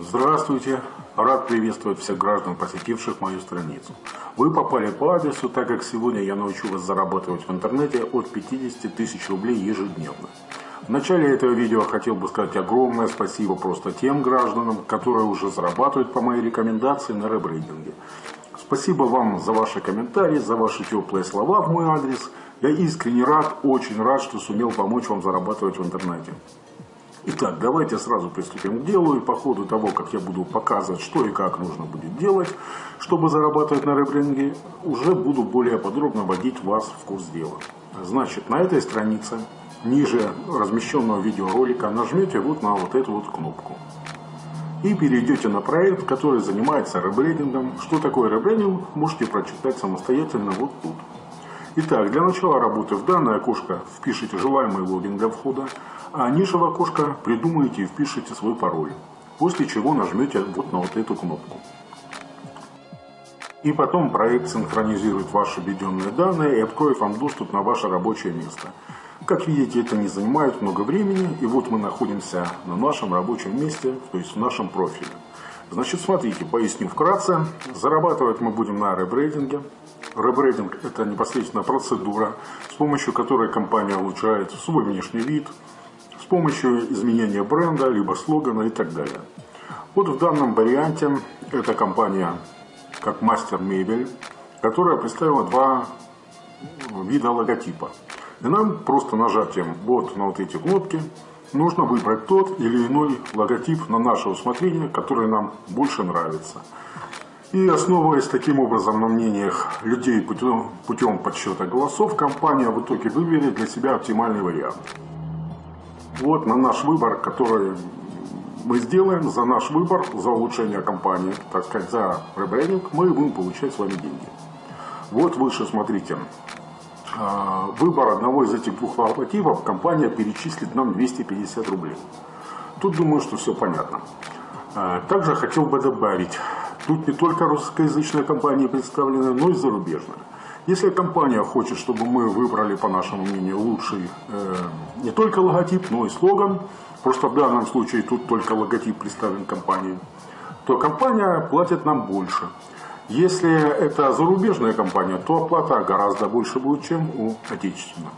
Здравствуйте! Рад приветствовать всех граждан, посетивших мою страницу. Вы попали по адресу, так как сегодня я научу вас зарабатывать в интернете от 50 тысяч рублей ежедневно. В начале этого видео хотел бы сказать огромное спасибо просто тем гражданам, которые уже зарабатывают по моей рекомендации на ребрендинге. Спасибо вам за ваши комментарии, за ваши теплые слова в мой адрес. Я искренне рад, очень рад, что сумел помочь вам зарабатывать в интернете. Итак, давайте сразу приступим к делу. И по ходу того, как я буду показывать, что и как нужно будет делать, чтобы зарабатывать на ребрендинге, уже буду более подробно вводить вас в курс дела. Значит, на этой странице, ниже размещенного видеоролика, нажмете вот на вот эту вот кнопку. И перейдете на проект, который занимается ребрендингом. Что такое ребрендинг, можете прочитать самостоятельно вот тут. Итак, для начала работы в данное окошко впишите желаемый логин для входа а ниже в окошко придумаете и впишите свой пароль. После чего нажмете вот на вот эту кнопку. И потом проект синхронизирует ваши введенные данные и откроет вам доступ на ваше рабочее место. Как видите, это не занимает много времени, и вот мы находимся на нашем рабочем месте, то есть в нашем профиле. Значит, смотрите, поясню вкратце. Зарабатывать мы будем на ребрейдинге. Ребрейдинг – это непосредственно процедура, с помощью которой компания улучшает свой внешний вид, помощью изменения бренда, либо слогана и так далее. Вот в данном варианте эта компания как мастер мебель, которая представила два вида логотипа. И нам просто нажатием вот на вот эти кнопки нужно выбрать тот или иной логотип на наше усмотрение, который нам больше нравится. И основываясь таким образом на мнениях людей путем, путем подсчета голосов, компания в итоге выберет для себя оптимальный вариант. Вот на наш выбор, который мы сделаем, за наш выбор, за улучшение компании, так сказать, за ребрендинг, мы будем получать с вами деньги. Вот выше, смотрите, а, выбор одного из этих двух логотипов компания перечислит нам 250 рублей. Тут думаю, что все понятно. А, также хотел бы добавить, тут не только русскоязычные компании представлены, но и зарубежные. Если компания хочет, чтобы мы выбрали, по нашему мнению, лучший э, не только логотип, но и слоган, просто в данном случае тут только логотип представлен компанией, то компания платит нам больше. Если это зарубежная компания, то оплата гораздо больше будет, чем у отечественной.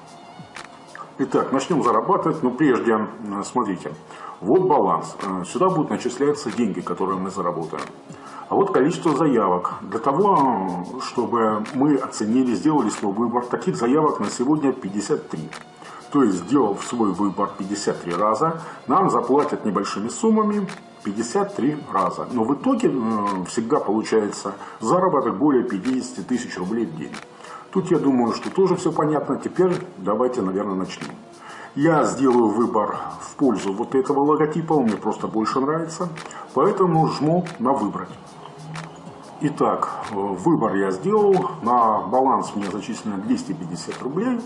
Итак, начнем зарабатывать, но прежде, э, смотрите, вот баланс. Э, сюда будут начисляться деньги, которые мы заработаем. А вот количество заявок. Для того, чтобы мы оценили, сделали свой выбор, таких заявок на сегодня 53. То есть, сделав свой выбор 53 раза, нам заплатят небольшими суммами 53 раза. Но в итоге э, всегда получается заработок более 50 тысяч рублей в день. Тут я думаю, что тоже все понятно. Теперь давайте, наверное, начнем. Я сделаю выбор в пользу вот этого логотипа, он мне просто больше нравится. Поэтому жму на «Выбрать». Итак, выбор я сделал, на баланс мне зачислено 250 рублей.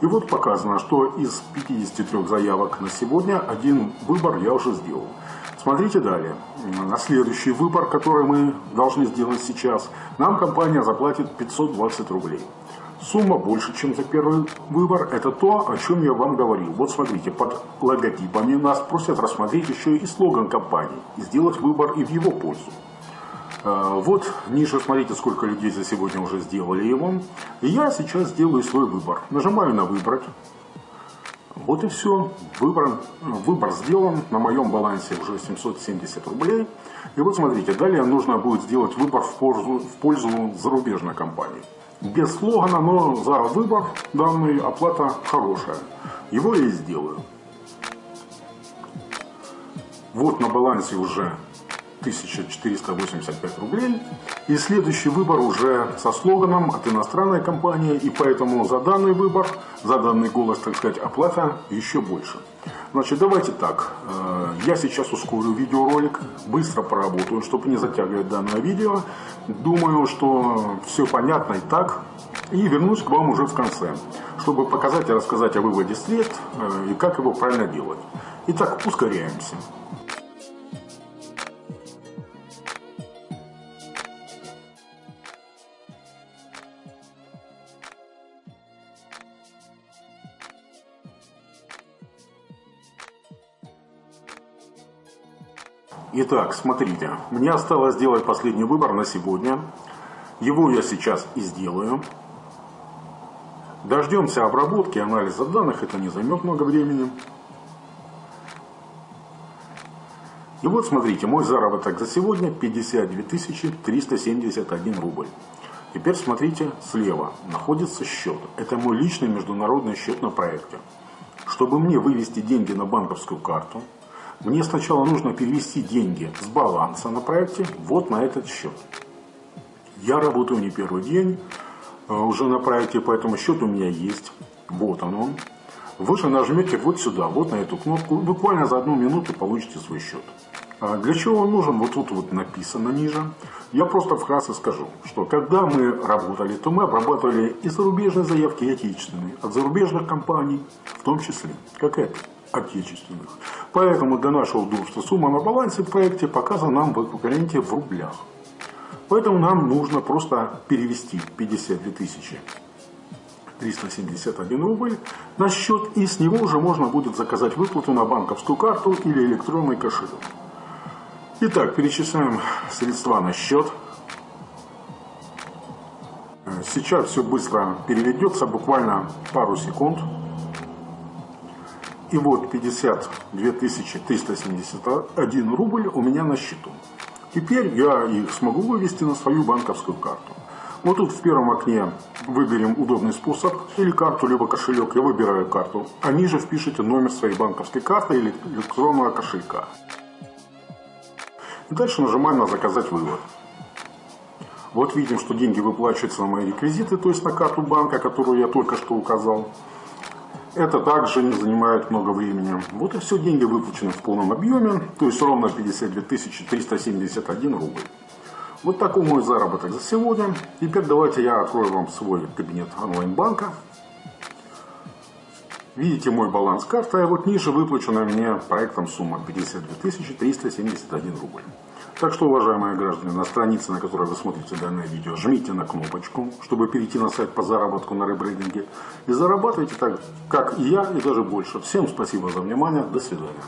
И вот показано, что из 53 заявок на сегодня один выбор я уже сделал. Смотрите далее. На следующий выбор, который мы должны сделать сейчас, нам компания заплатит 520 рублей. Сумма больше, чем за первый выбор. Это то, о чем я вам говорил. Вот смотрите, под логотипами нас просят рассмотреть еще и слоган компании и сделать выбор и в его пользу. А, вот ниже смотрите, сколько людей за сегодня уже сделали его. И я сейчас сделаю свой выбор. Нажимаю на «Выбрать». Вот и все. Выбор, выбор сделан. На моем балансе уже 770 рублей. И вот смотрите, далее нужно будет сделать выбор в пользу, в пользу зарубежной компании. Без слогана, но за выбор данный оплата хорошая. Его я и сделаю. Вот на балансе уже 1485 рублей. И следующий выбор уже со слоганом от иностранной компании. И поэтому за данный выбор, за данный голос, так сказать, оплата еще больше. Значит, давайте так. Э, я сейчас ускорю видеоролик, быстро поработаю, чтобы не затягивать данное видео. Думаю, что все понятно и так. И вернусь к вам уже в конце, чтобы показать и рассказать о выводе средств э, и как его правильно делать. Итак, ускоряемся. Итак, смотрите, мне осталось сделать последний выбор на сегодня. Его я сейчас и сделаю. Дождемся обработки, анализа данных, это не займет много времени. И вот смотрите, мой заработок за сегодня 52 371 рубль. Теперь смотрите, слева находится счет. Это мой личный международный счет на проекте. Чтобы мне вывести деньги на банковскую карту, мне сначала нужно перевести деньги с баланса на проекте вот на этот счет. Я работаю не первый день э, уже на проекте, поэтому счет у меня есть. Вот он он. Вы же нажмете вот сюда, вот на эту кнопку. Буквально за одну минуту получите свой счет. А для чего он нужен? Вот тут вот написано ниже. Я просто вкратце скажу, что когда мы работали, то мы обрабатывали и зарубежные заявки, и отечественные. От зарубежных компаний, в том числе, как это отечественных. Поэтому для нашего удобства сумма на балансе в проекте показана нам в эквиваленте в рублях. Поэтому нам нужно просто перевести 52 тысячи 371 рубль на счет, и с него уже можно будет заказать выплату на банковскую карту или электронный кошелек. Итак, перечисляем средства на счет. Сейчас все быстро переведется, буквально пару секунд. И вот 52 371 рубль у меня на счету. Теперь я их смогу вывести на свою банковскую карту. Вот тут в первом окне выберем удобный способ, или карту, либо кошелек. Я выбираю карту. А ниже впишите номер своей банковской карты или электронного кошелька. И дальше нажимаем на «Заказать вывод». Вот видим, что деньги выплачиваются на мои реквизиты, то есть на карту банка, которую я только что указал. Это также не занимает много времени. Вот и все, деньги выплачены в полном объеме, то есть ровно 52 371 рубль. Вот такой мой заработок за сегодня. Теперь давайте я открою вам свой кабинет онлайн-банка. Видите мой баланс карты, а вот ниже выплачена мне проектом сумма 52 371 рубль. Так что, уважаемые граждане, на странице, на которой вы смотрите данное видео, жмите на кнопочку, чтобы перейти на сайт по заработку на ребрендинге. И зарабатывайте так, как и я, и даже больше. Всем спасибо за внимание. До свидания.